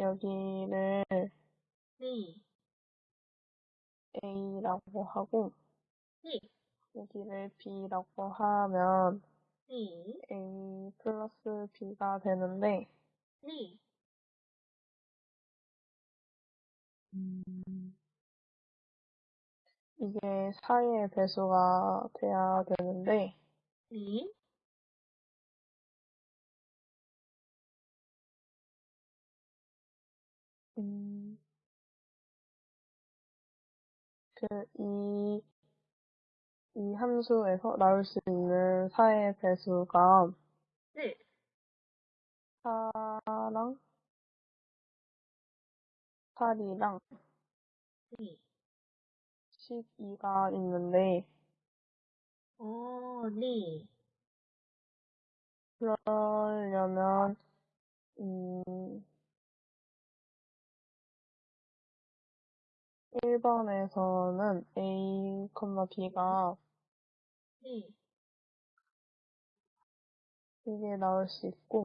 여기를 네. A라고 하고, 네. 여기를 B라고 하면 네. A 플러스 B가 되는데, 네. 이게 4의 배수가 돼야 되는데, 네. 음, 그, 이, 이 함수에서 나올 수 있는 4의 배수가 네. 4랑 8이랑 네. 12가 있는데, 어, 네. 그러려면, 음, 1번에서는 A, B가 네. 이게 나올 수 있고,